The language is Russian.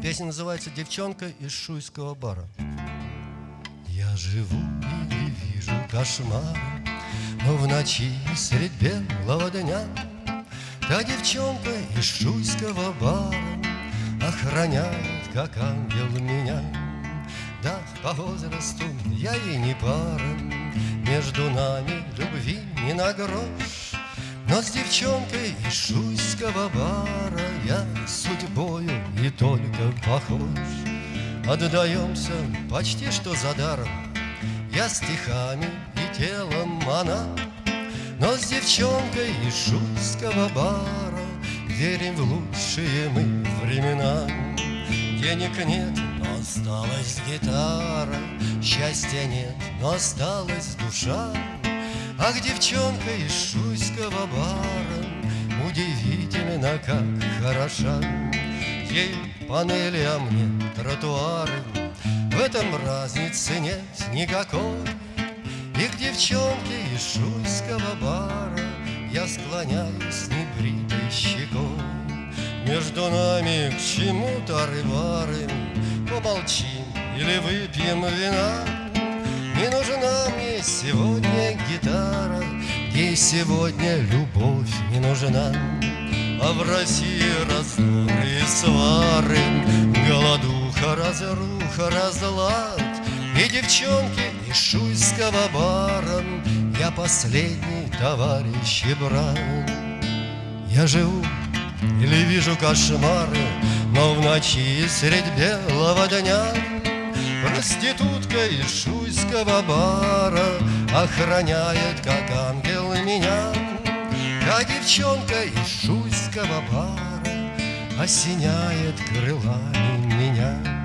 Песня называется «Девчонка из шуйского бара». Я живу и вижу кошмары, Но в ночи средь белого дня Та девчонка из шуйского бара Охраняет, как ангел, меня Да, по возрасту я ей не пара Между нами любви не на грош Но с девчонкой из шуйского бара Я судьбою и только похож. Отдаемся почти что за даром. Я стихами и телом она Но с девчонкой из шуйского бара Верим в лучшие мы времена. Денег нет, но осталась гитара Счастья нет, но осталась душа. Ах, девчонка из шуйского бара Удивительно, как хороша. Ей панели, а мне тротуары. В этом разницы нет никакой. И к девчонке из шуйского бара Я склоняюсь небритой щекой. Между нами к чему тары-вары Помолчим или выпьем вина. Не нужна мне сегодня гитара. Ей сегодня любовь не нужна а в России раздоры и свары, Голодуха, разруха, разлад. И девчонки из шуйского бара Я последний товарищ и брат. Я живу или вижу кошмары, Но в ночи средь белого дня Проститутка из шуйского бара Охраняет, как ангел, меня девчонка из шуйского бара Осеняет крылами